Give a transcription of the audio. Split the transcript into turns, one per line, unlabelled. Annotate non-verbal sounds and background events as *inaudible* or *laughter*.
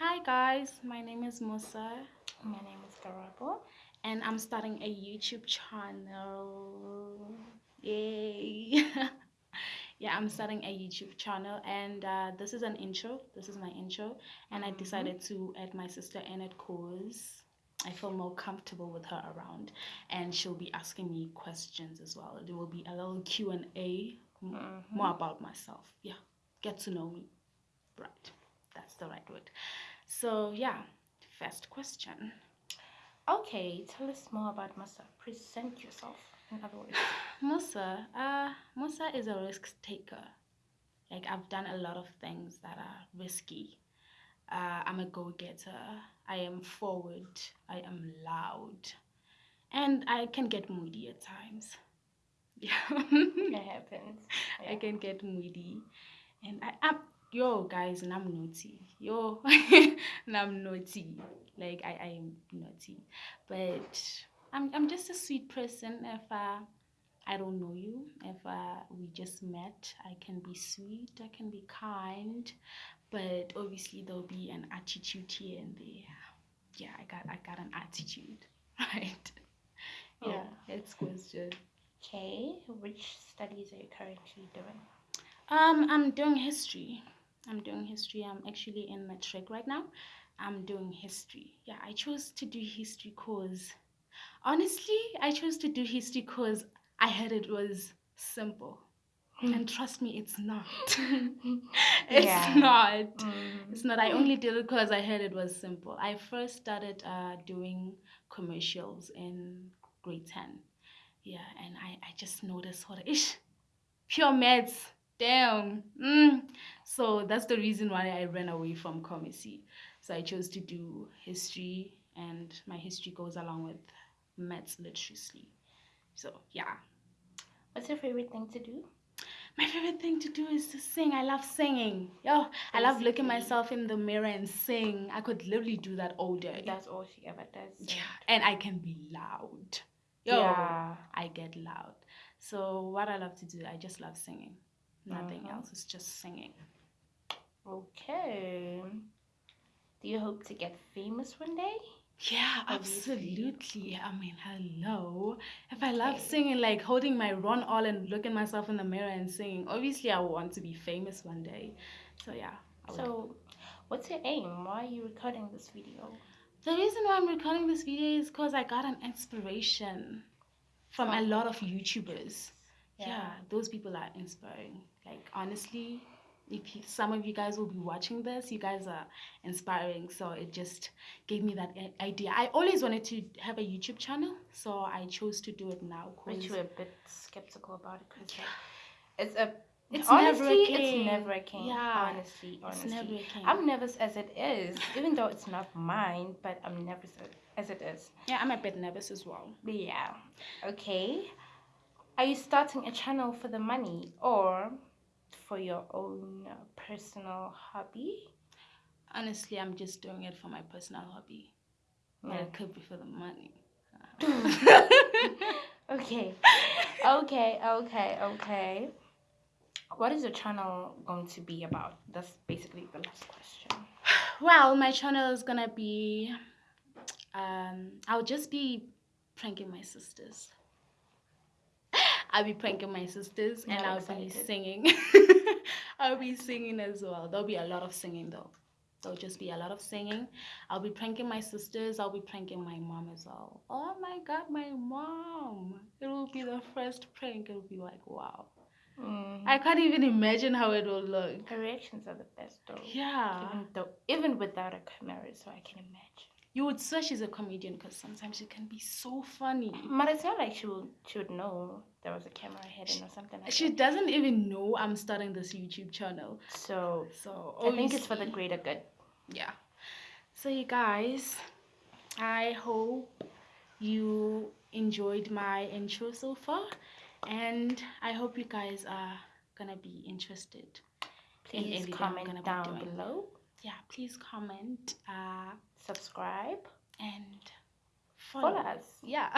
Hi guys, my name is Musa
My name is Garabo.
and I'm starting a YouTube channel. Yay! *laughs* yeah, I'm mm-hmm. starting a YouTube channel and uh, this is an intro. This is my intro and I mm-hmm. decided to add my sister in it cause I feel more comfortable with her around and she'll be asking me questions as well. There will be a little Q&A m- mm-hmm. more about myself. Yeah, get to know me. Right. That's the right word. So, yeah, first question.
Okay, tell us more about Musa. Present yourself, in other words. *sighs*
Musa, uh, Musa is a risk taker. Like I've done a lot of things that are risky. Uh, I'm a go-getter. I am forward. I am loud, and I can get moody at times. Yeah, *laughs*
It happens.
I can get moody, and I am yo guys, and I'm naughty. Yo, *laughs* and I'm naughty. Like I, I am naughty, but I'm I'm just a sweet person. If uh, I don't know you, if uh, we just met, I can be sweet. I can be kind, but obviously there'll be an attitude here and there. Yeah, I got I got an attitude, *laughs* right? Yeah, it's question.
Okay, which studies are you currently doing?
Um, I'm doing history. I'm doing history. I'm actually in matric right now. I'm doing history. Yeah, I chose to do history cause honestly, I chose to do history cause I heard it was simple. And trust me, it's not. *laughs* it's
Yeah.
not.
Mm.
It's not. I only did it because I heard it was simple. I first started uh, doing commercials in grade 10. Yeah, and I, I just noticed what ish, pure maths. Damn. Mm. So that's the reason why I ran away from commerce. So I chose to do history, and my history goes along with maths literacy. So yeah,
What's your favorite thing to do?
my favorite thing to do is to sing. I love singing. Yo, I love looking myself in the mirror and sing. I could literally do that all day.
That's all she ever does.
Yeah, and I can be loud. Yo,
Yeah.
I get loud. So what I love to do, I just love singing. Nothing
Mhm.
else. It's just singing.
Okay. Do you hope to get famous one day?
Yeah, absolutely. I mean, hello. If I love singing, like holding my run all and looking myself in the mirror and singing, obviously I want to be famous one day. So yeah.
So, what's your aim? Why are you recording this video?
The reason why I'm recording this video is because I got an inspiration from a lot of YouTubers. Yeah.
Yeah.
those people are inspiring. Like honestly, if you, some of you guys will be watching this, you guys are inspiring. So it just gave me that idea. I always wanted to have a YouTube channel, so I chose to do it now.
But
'cause-
you were a bit skeptical about it because it's a
It's
honestly,
never
it's never a king.
Yeah,
honestly,
it's
honestly,
never.
I'm nervous as it is, even though it's not mine. But I'm nervous as it is.
yeah, I'm a bit nervous as well.
But yeah, okay. Are you starting a channel for the money or for your own personal hobby?
Honestly, I'm just doing it for my personal hobby. But it could be for the money. *laughs*
Okay, okay, okay, okay. What is your channel going to be about? That's basically the last question. *sighs*
Well, my channel is gonna be. Um, I'll just be pranking my sisters. I'll be pranking my sisters, and I'll be singing. *laughs* I'll be singing as well. There'll be a lot of singing though. There'll just be a lot of singing. I'll be pranking my sisters. I'll be pranking my mom as well. Oh my god, my mom! It will be the first prank. It'll be like wow.
Mm.
I can't even imagine how it will look.
Her reactions are the best though.
Yeah.
Even though, even without a camera, so I can imagine.
You would swear she's a comedian because sometimes she can be so funny.
But it's not like she would she would know there was a camera hidden or something like
She
that.
doesn't even know I'm starting this YouTube channel.
So
So
I think it's for the greater good.
yeah. So you guys, I hope you enjoyed my intro so far, and I hope you guys are gonna be interested.
Please
I'm
comment down below.
Yeah, please comment uh,
Subscribe.
and
Follow
follow.
us.
Yeah.